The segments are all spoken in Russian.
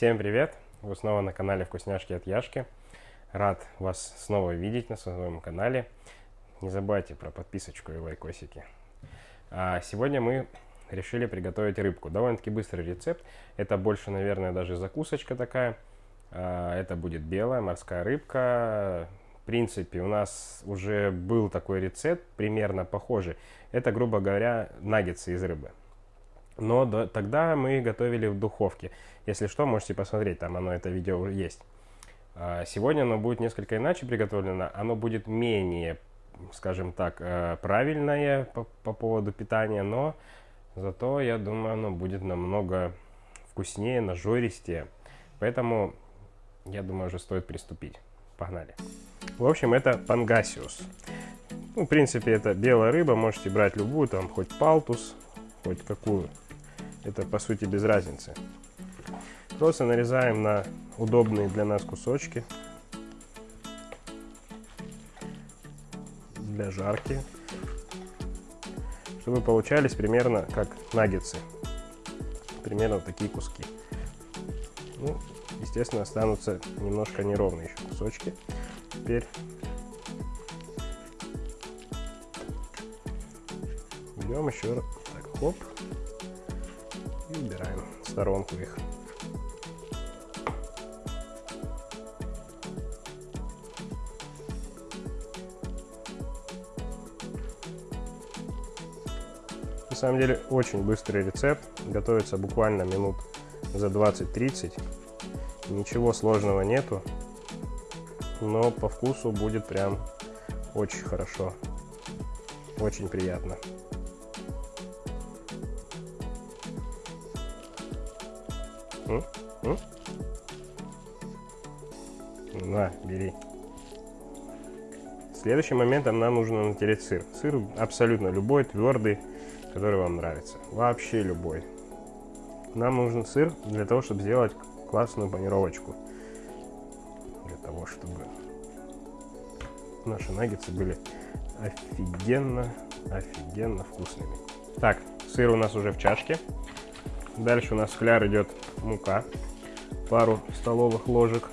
Всем привет! Вы снова на канале Вкусняшки от Яшки. Рад вас снова видеть на своем канале. Не забывайте про подписочку и лайкосики. А сегодня мы решили приготовить рыбку. Довольно-таки быстрый рецепт. Это больше, наверное, даже закусочка такая. А, это будет белая морская рыбка. В принципе, у нас уже был такой рецепт, примерно похожий. Это, грубо говоря, наггетсы из рыбы. Но до, тогда мы готовили в духовке. Если что, можете посмотреть, там оно, это видео есть. А, сегодня оно будет несколько иначе приготовлено. Оно будет менее, скажем так, э, правильное по, по поводу питания, но зато, я думаю, оно будет намного вкуснее, нажористее. Поэтому, я думаю, уже стоит приступить. Погнали. В общем, это пангасиус. Ну, в принципе, это белая рыба, можете брать любую, там, хоть палтус, хоть какую это по сути без разницы. Просто нарезаем на удобные для нас кусочки для жарки, чтобы получались примерно как наггетсы. Примерно такие куски. Ну, естественно, останутся немножко неровные еще кусочки. Теперь берем еще так, хоп, и убираем в сторонку их. На самом деле очень быстрый рецепт, готовится буквально минут за 20-30. Ничего сложного нету, но по вкусу будет прям очень хорошо, очень приятно. М? На, бери. Следующим моментом нам нужно натереть сыр. Сыр абсолютно любой, твердый, который вам нравится. Вообще любой. Нам нужен сыр для того, чтобы сделать классную панировочку. Для того, чтобы наши наггетсы были офигенно, офигенно вкусными. Так, сыр у нас уже в чашке. Дальше у нас в идет мука, пару столовых ложек.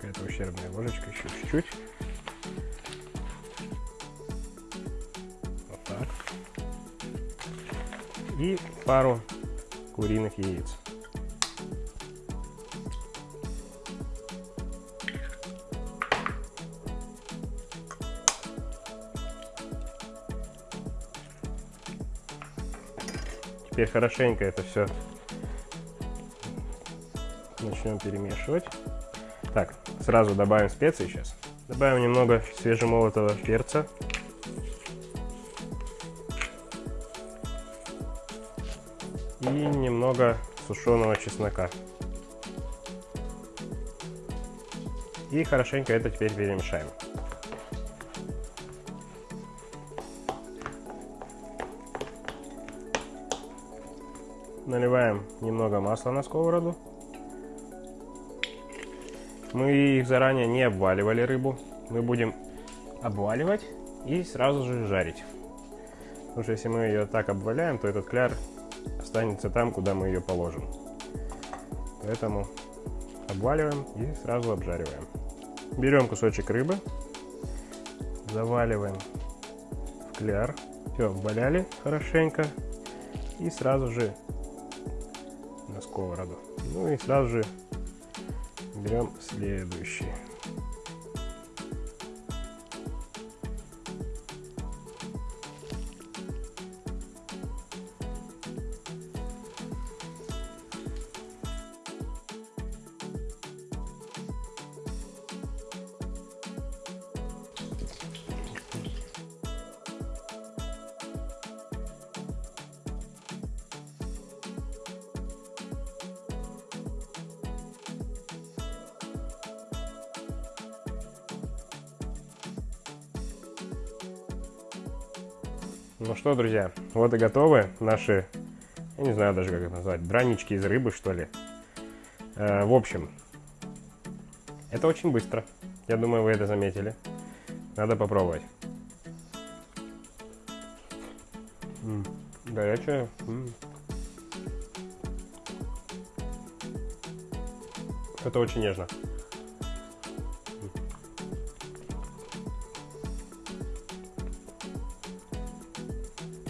какая-то ущербная ложечка, еще чуть-чуть. Вот так. И пару куриных яиц. Теперь хорошенько это все начнем перемешивать. Так, сразу добавим специи сейчас. Добавим немного свежемолотого перца. И немного сушеного чеснока. И хорошенько это теперь перемешаем. Наливаем немного масла на сковороду. Мы их заранее не обваливали рыбу. Мы будем обваливать и сразу же жарить. Потому что если мы ее так обваляем, то этот кляр останется там, куда мы ее положим. Поэтому обваливаем и сразу обжариваем. Берем кусочек рыбы, заваливаем в кляр. Все, обваляли хорошенько. И сразу же на сковороду. Ну и сразу же берем следующий. Ну что, друзья, вот и готовы наши, я не знаю даже как это назвать, дранички из рыбы, что ли. Э, в общем, это очень быстро. Я думаю, вы это заметили. Надо попробовать. М, Горячая. М. Это очень нежно.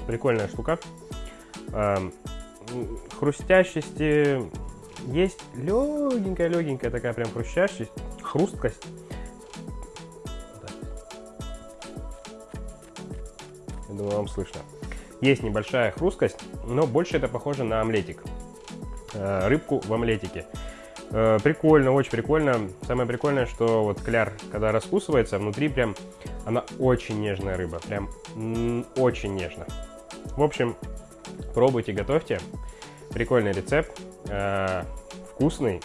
Прикольная штука. Эм, Хрустящести есть легенькая-легенькая такая прям хрустящесть, хрусткость. Я думаю, вам слышно. Есть небольшая хрусткость, но больше это похоже на омлетик. Э, Рыбку в омлетике. Э, Прикольно, очень прикольно. Самое прикольное, что вот кляр, когда раскусывается, внутри прям она очень нежная рыба. Прям очень нежно. В общем, пробуйте, готовьте. Прикольный рецепт. э, Вкусный.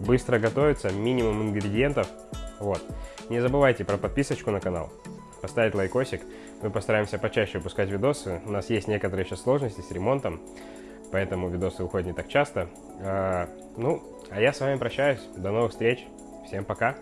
Быстро готовится. Минимум ингредиентов. Вот. Не забывайте про подписочку на канал. Поставить лайкосик. Мы постараемся почаще выпускать видосы. У нас есть некоторые еще сложности с ремонтом. Поэтому видосы уходят не так часто. А, ну, а я с вами прощаюсь. До новых встреч. Всем пока.